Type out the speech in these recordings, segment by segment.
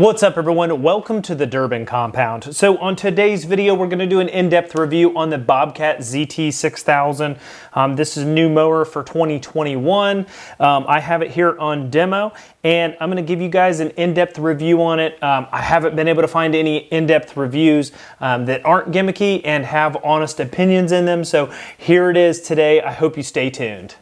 What's up everyone? Welcome to the Durbin Compound. So on today's video, we're gonna do an in-depth review on the Bobcat ZT6000. Um, this is a new mower for 2021. Um, I have it here on demo and I'm gonna give you guys an in-depth review on it. Um, I haven't been able to find any in-depth reviews um, that aren't gimmicky and have honest opinions in them. So here it is today. I hope you stay tuned.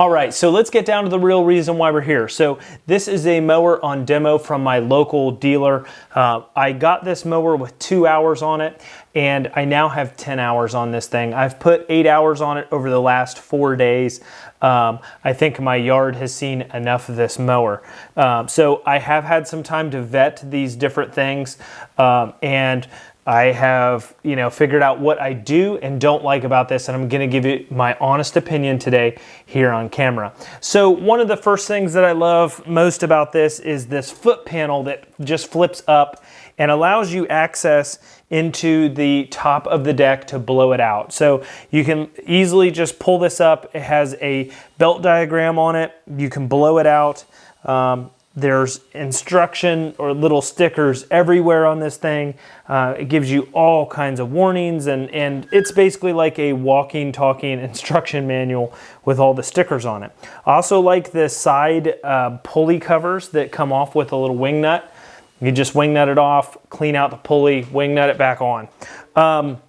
All right, so let's get down to the real reason why we're here. So this is a mower on demo from my local dealer. Uh, I got this mower with two hours on it and I now have 10 hours on this thing. I've put eight hours on it over the last four days. Um, I think my yard has seen enough of this mower. Um, so I have had some time to vet these different things um, and I have, you know, figured out what I do and don't like about this, and I'm gonna give you my honest opinion today here on camera. So one of the first things that I love most about this is this foot panel that just flips up and allows you access into the top of the deck to blow it out. So you can easily just pull this up. It has a belt diagram on it. You can blow it out. Um, there's instruction or little stickers everywhere on this thing. Uh, it gives you all kinds of warnings and, and it's basically like a walking, talking instruction manual with all the stickers on it. I also like the side uh, pulley covers that come off with a little wing nut. You just wing nut it off, clean out the pulley, wing nut it back on. Um,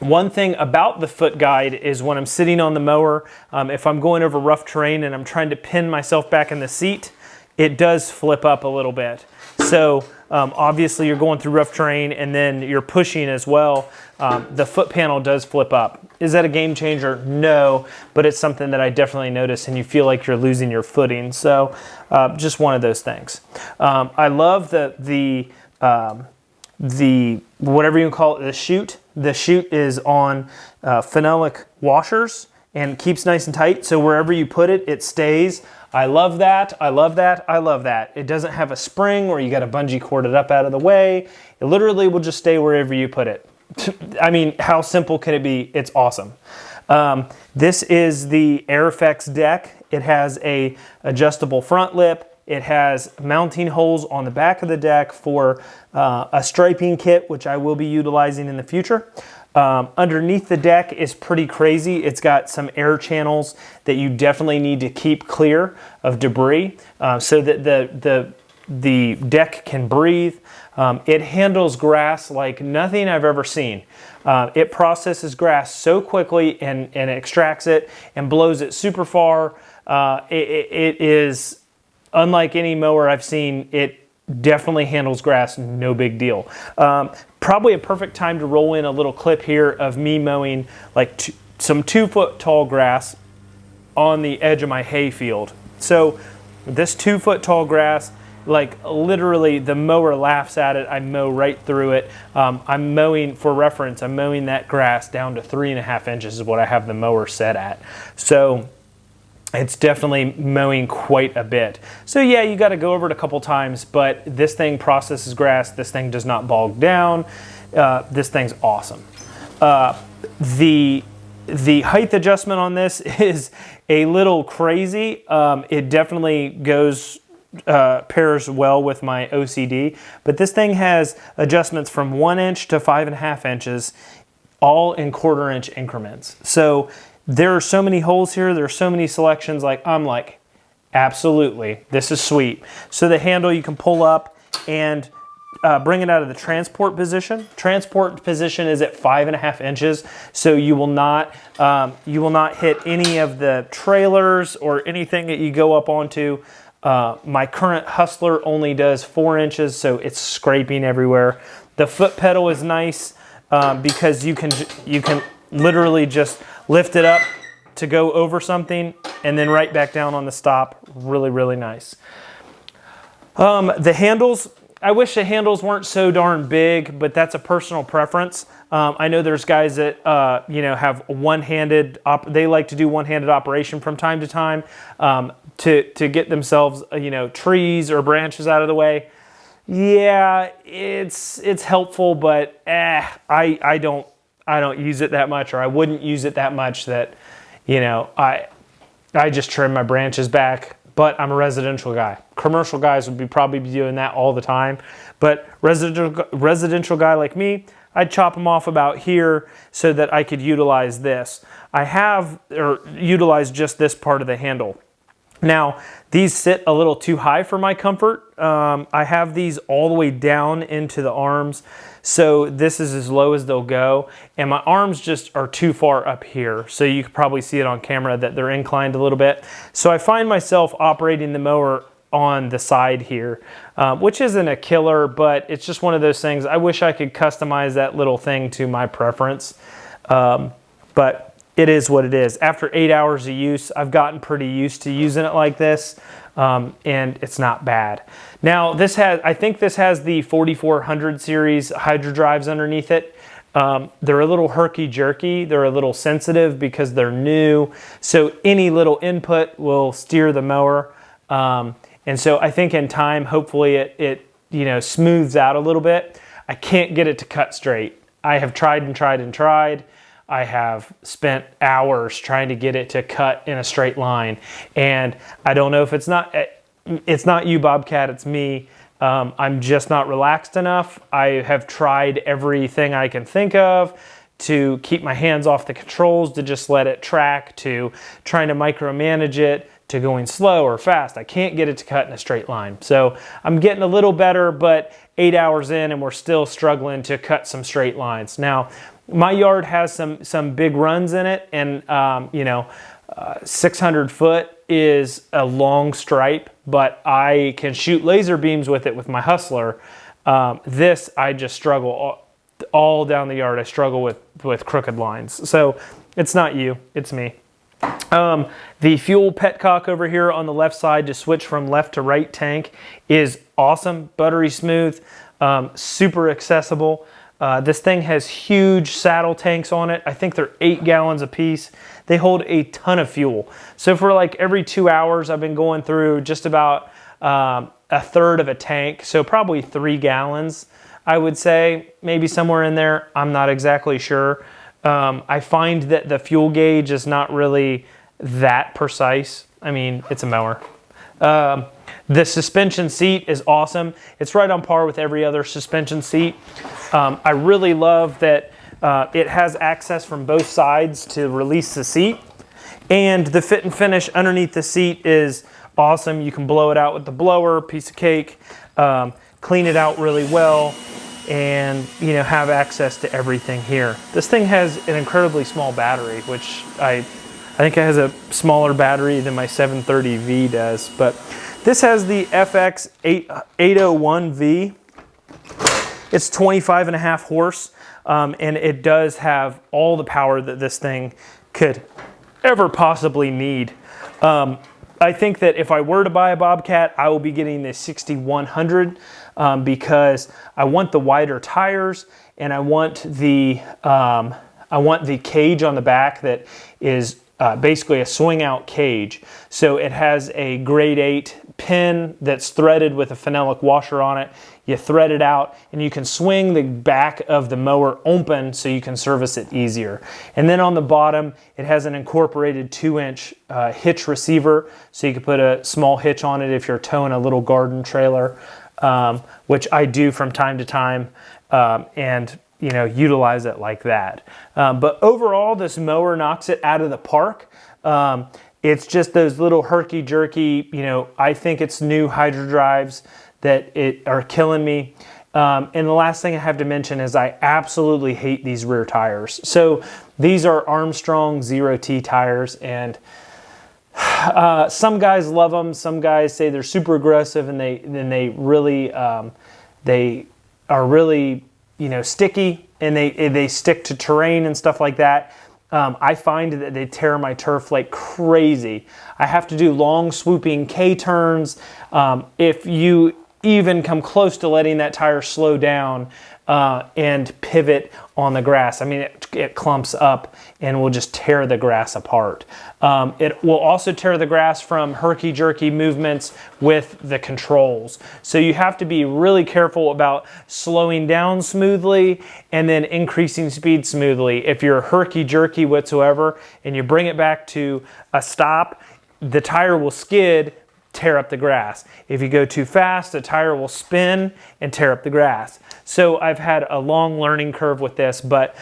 one thing about the foot guide is when I'm sitting on the mower, um, if I'm going over rough terrain and I'm trying to pin myself back in the seat, it does flip up a little bit. So um, obviously you're going through rough terrain and then you're pushing as well. Um, the foot panel does flip up. Is that a game changer? No, but it's something that I definitely notice and you feel like you're losing your footing. So uh, just one of those things. Um, I love the, the, um, the, whatever you call it, the chute. The chute is on uh, phenolic washers and keeps nice and tight. So wherever you put it, it stays. I love that, I love that, I love that. It doesn't have a spring where you got a bungee cord it up out of the way. It literally will just stay wherever you put it. I mean, how simple can it be? It's awesome. Um, this is the AirFX deck. It has a adjustable front lip. It has mounting holes on the back of the deck for uh, a striping kit, which I will be utilizing in the future. Um, underneath the deck is pretty crazy. It's got some air channels that you definitely need to keep clear of debris uh, so that the, the, the deck can breathe. Um, it handles grass like nothing I've ever seen. Uh, it processes grass so quickly and, and extracts it and blows it super far. Uh, it, it is unlike any mower I've seen. It definitely handles grass, no big deal. Um, probably a perfect time to roll in a little clip here of me mowing like two, some two foot tall grass on the edge of my hay field. So this two foot tall grass, like literally the mower laughs at it. I mow right through it. Um, I'm mowing, for reference, I'm mowing that grass down to three and a half inches is what I have the mower set at. So it's definitely mowing quite a bit. So yeah, you gotta go over it a couple times, but this thing processes grass, this thing does not bog down, uh, this thing's awesome. Uh, the, the height adjustment on this is a little crazy. Um, it definitely goes uh, pairs well with my OCD, but this thing has adjustments from one inch to five and a half inches, all in quarter inch increments. So there are so many holes here. There are so many selections. Like I'm like, absolutely, this is sweet. So the handle you can pull up and uh, bring it out of the transport position. Transport position is at five and a half inches, so you will not um, you will not hit any of the trailers or anything that you go up onto. Uh, my current Hustler only does four inches, so it's scraping everywhere. The foot pedal is nice um, because you can you can literally just lift it up to go over something and then right back down on the stop. Really, really nice. Um, the handles, I wish the handles weren't so darn big, but that's a personal preference. Um, I know there's guys that uh, you know have one-handed. they like to do one-handed operation from time to time um, to to get themselves uh, you know trees or branches out of the way. yeah, it's it's helpful, but eh, I I don't I don't use it that much, or I wouldn't use it that much that, you know, I I just trim my branches back. But I'm a residential guy. Commercial guys would be probably be doing that all the time, but residential residential guy like me, I'd chop them off about here so that I could utilize this. I have or utilize just this part of the handle. Now, these sit a little too high for my comfort. Um, I have these all the way down into the arms. So this is as low as they'll go. And my arms just are too far up here. So you can probably see it on camera that they're inclined a little bit. So I find myself operating the mower on the side here, um, which isn't a killer, but it's just one of those things. I wish I could customize that little thing to my preference. Um, but it is what it is. After eight hours of use, I've gotten pretty used to using it like this, um, and it's not bad. Now, this has, I think this has the 4400 series Hydro drives underneath it. Um, they're a little herky-jerky. They're a little sensitive because they're new. So any little input will steer the mower. Um, and so I think in time, hopefully it, it you know smooths out a little bit. I can't get it to cut straight. I have tried and tried and tried. I have spent hours trying to get it to cut in a straight line. And I don't know if it's not, it's not you, Bobcat, it's me. Um, I'm just not relaxed enough. I have tried everything I can think of to keep my hands off the controls, to just let it track, to trying to micromanage it, to going slow or fast. I can't get it to cut in a straight line. So I'm getting a little better, but eight hours in and we're still struggling to cut some straight lines. Now, my yard has some some big runs in it, and um, you know, uh, 600 foot is a long stripe, but I can shoot laser beams with it with my Hustler. Um, this I just struggle all, all down the yard. I struggle with with crooked lines. So it's not you, it's me. Um, the fuel petcock over here on the left side to switch from left to right tank is awesome, buttery smooth, um, super accessible. Uh, this thing has huge saddle tanks on it. I think they're eight gallons a piece. They hold a ton of fuel. So for like every two hours, I've been going through just about um, a third of a tank. So probably three gallons, I would say, maybe somewhere in there. I'm not exactly sure. Um, I find that the fuel gauge is not really that precise. I mean, it's a mower. Um, the suspension seat is awesome. It's right on par with every other suspension seat. Um, I really love that uh, it has access from both sides to release the seat. And the fit and finish underneath the seat is awesome. You can blow it out with the blower, piece of cake, um, clean it out really well, and you know have access to everything here. This thing has an incredibly small battery, which I, I think it has a smaller battery than my 730V does, but this has the FX 801V. It's 25 and a half horse, um, and it does have all the power that this thing could ever possibly need. Um, I think that if I were to buy a Bobcat, I will be getting the 6100 um, because I want the wider tires and I want the um, I want the cage on the back that is uh, basically a swing out cage. So it has a grade 8 pin that's threaded with a phenolic washer on it. You thread it out and you can swing the back of the mower open so you can service it easier. And then on the bottom, it has an incorporated two inch uh, hitch receiver so you can put a small hitch on it if you're towing a little garden trailer, um, which I do from time to time. Um, and you know, utilize it like that. Um, but overall, this mower knocks it out of the park. Um, it's just those little herky jerky, you know, I think it's new hydro drives that it are killing me. Um, and the last thing I have to mention is I absolutely hate these rear tires. So these are Armstrong Zero T tires and uh, some guys love them. Some guys say they're super aggressive and they, and they really, um, they are really, you know, sticky and they, they stick to terrain and stuff like that. Um, I find that they tear my turf like crazy. I have to do long swooping K-turns. Um, if you even come close to letting that tire slow down, uh, and pivot on the grass. I mean, it, it, clumps up and will just tear the grass apart. Um, it will also tear the grass from herky-jerky movements with the controls. So you have to be really careful about slowing down smoothly and then increasing speed smoothly. If you're herky-jerky whatsoever and you bring it back to a stop, the tire will skid tear up the grass. If you go too fast, the tire will spin and tear up the grass. So I've had a long learning curve with this, but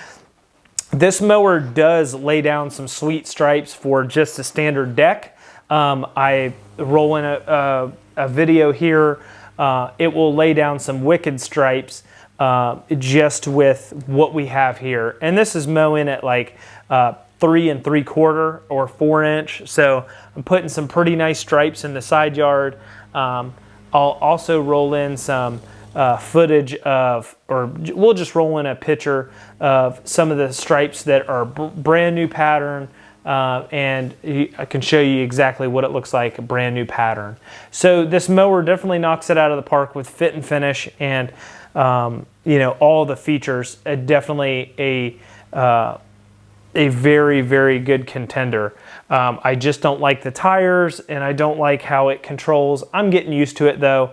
this mower does lay down some sweet stripes for just a standard deck. Um, I roll in a, a, a video here. Uh, it will lay down some wicked stripes uh, just with what we have here. And this is mowing at like uh, three and three quarter or four inch. So I'm putting some pretty nice stripes in the side yard. Um, I'll also roll in some uh, footage of, or we'll just roll in a picture of some of the stripes that are brand new pattern. Uh, and I can show you exactly what it looks like, a brand new pattern. So this mower definitely knocks it out of the park with fit and finish and um, you know all the features. Uh, definitely a uh, a very, very good contender. Um, I just don't like the tires and I don't like how it controls. I'm getting used to it though.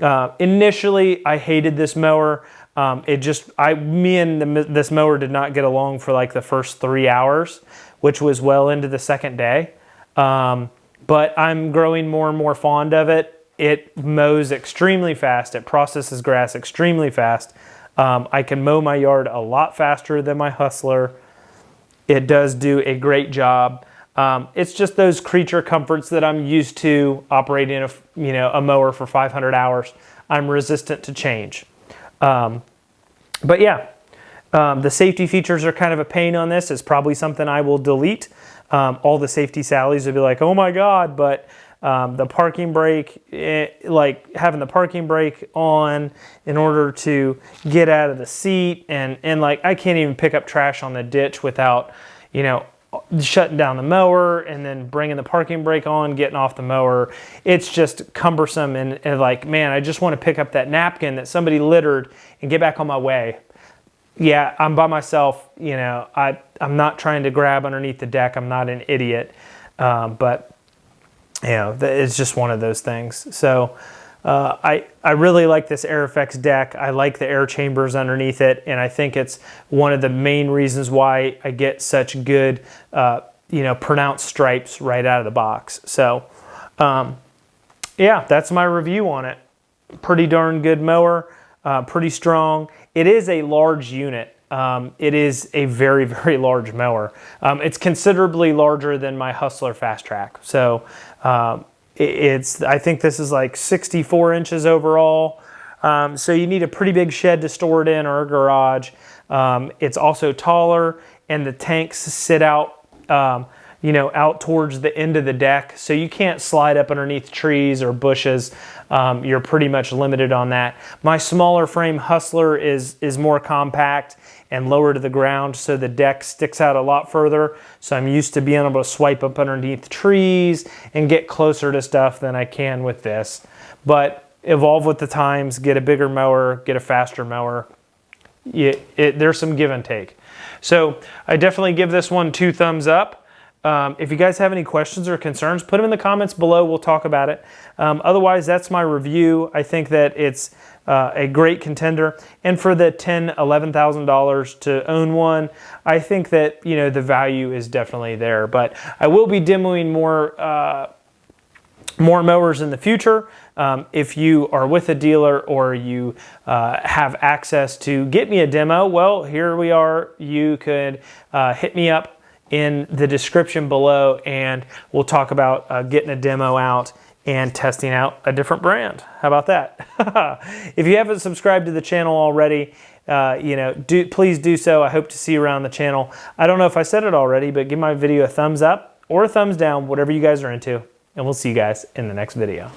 Uh, initially, I hated this mower. Um, it just, I, me and the, this mower did not get along for like the first three hours, which was well into the second day. Um, but I'm growing more and more fond of it. It mows extremely fast. It processes grass extremely fast. Um, I can mow my yard a lot faster than my Hustler. It does do a great job. Um, it's just those creature comforts that I'm used to operating a, you know, a mower for 500 hours. I'm resistant to change. Um, but yeah, um, the safety features are kind of a pain on this. It's probably something I will delete. Um, all the safety sallies will be like, oh my God, but um, the parking brake, it, eh, like having the parking brake on in order to get out of the seat and, and like I can't even pick up trash on the ditch without, you know, shutting down the mower and then bringing the parking brake on, getting off the mower. It's just cumbersome and, and like, man, I just want to pick up that napkin that somebody littered and get back on my way. Yeah, I'm by myself. You know, I, I'm not trying to grab underneath the deck. I'm not an idiot. Um, but you know, it's just one of those things. So uh, I, I really like this AirFX deck. I like the air chambers underneath it, and I think it's one of the main reasons why I get such good, uh, you know, pronounced stripes right out of the box. So, um, yeah, that's my review on it. Pretty darn good mower, uh, pretty strong. It is a large unit. Um, it is a very, very large mower. Um, it's considerably larger than my Hustler FasTrak. So um, it's, I think this is like 64 inches overall. Um, so you need a pretty big shed to store it in or a garage. Um, it's also taller and the tanks sit out um, you know, out towards the end of the deck. So you can't slide up underneath trees or bushes. Um, you're pretty much limited on that. My smaller frame Hustler is, is more compact and lower to the ground so the deck sticks out a lot further. So I'm used to being able to swipe up underneath trees and get closer to stuff than I can with this. But evolve with the times, get a bigger mower, get a faster mower. It, it, there's some give and take. So I definitely give this one two thumbs up. Um, if you guys have any questions or concerns, put them in the comments below. We'll talk about it. Um, otherwise, that's my review. I think that it's uh, a great contender. And for the ten, eleven thousand dollars to own one, I think that you know the value is definitely there. But I will be demoing more uh, more mowers in the future. Um, if you are with a dealer or you uh, have access to get me a demo, well, here we are. You could uh, hit me up in the description below and we'll talk about uh, getting a demo out and testing out a different brand. How about that? if you haven't subscribed to the channel already, uh, you know, do, please do so. I hope to see you around the channel. I don't know if I said it already, but give my video a thumbs up or a thumbs down, whatever you guys are into, and we'll see you guys in the next video.